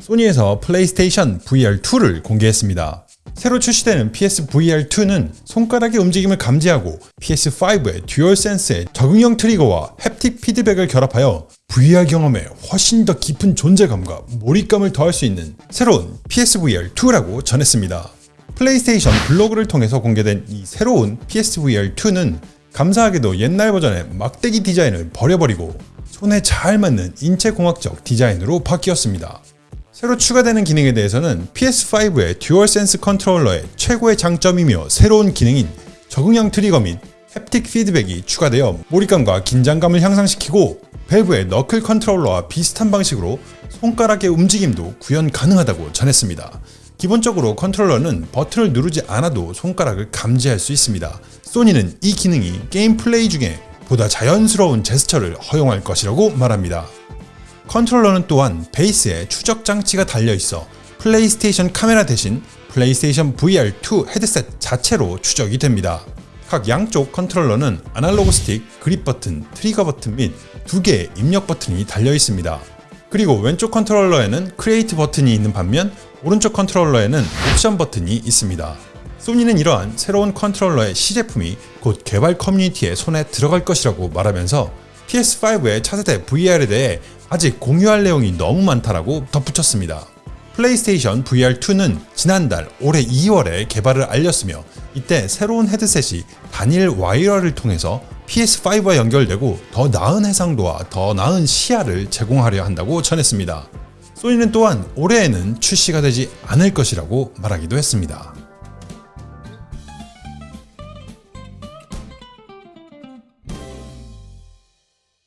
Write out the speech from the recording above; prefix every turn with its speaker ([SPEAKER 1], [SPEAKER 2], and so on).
[SPEAKER 1] 소니에서 플레이스테이션 VR2를 공개했습니다. 새로 출시되는 PSVR2는 손가락의 움직임을 감지하고 PS5의 듀얼 센스의 적응형 트리거와 haptic 피드백을 결합하여 VR 경험에 훨씬 더 깊은 존재감과 몰입감을 더할 수 있는 새로운 PSVR2라고 전했습니다. 플레이스테이션 블로그를 통해서 공개된 이 새로운 PSVR2는 감사하게도 옛날 버전의 막대기 디자인을 버려버리고 손에 잘 맞는 인체공학적 디자인으로 바뀌었습니다. 새로 추가되는 기능에 대해서는 PS5의 듀얼센스 컨트롤러의 최고의 장점이며 새로운 기능인 적응형 트리거 및 haptic 피드백이 추가되어 몰입감과 긴장감을 향상시키고 밸브의 너클 컨트롤러와 비슷한 방식으로 손가락의 움직임도 구현 가능하다고 전했습니다. 기본적으로 컨트롤러는 버튼을 누르지 않아도 손가락을 감지할 수 있습니다. 소니는 이 기능이 게임 플레이 중에 보다 자연스러운 제스처를 허용할 것이라고 말합니다. 컨트롤러는 또한 베이스에 추적 장치가 달려있어 플레이스테이션 카메라 대신 플레이스테이션 VR2 헤드셋 자체로 추적이 됩니다. 각 양쪽 컨트롤러는 아날로그 스틱, 그립 버튼, 트리거 버튼 및 두 개의 입력 버튼이 달려 있습니다. 그리고 왼쪽 컨트롤러에는 create 버튼이 있는 반면 오른쪽 컨트롤러에는 옵션 버튼이 있습니다. 소니는 이러한 새로운 컨트롤러의 시제품이 곧 개발 커뮤니티의 손에 들어갈 것이라고 말하면서 PS5의 차세대 VR에 대해 아직 공유할 내용이 너무 많다라고 덧붙였습니다. 플레이스테이션 VR2는 지난달 올해 2월에 개발을 알렸으며 이때 새로운 헤드셋이 단일 와이어를 통해서 PS5와 연결되고 더 나은 해상도와 더 나은 시야를 제공하려 한다고 전했습니다. 소니는 또한 올해에는 출시가 되지 않을 것이라고 말하기도 했습니다.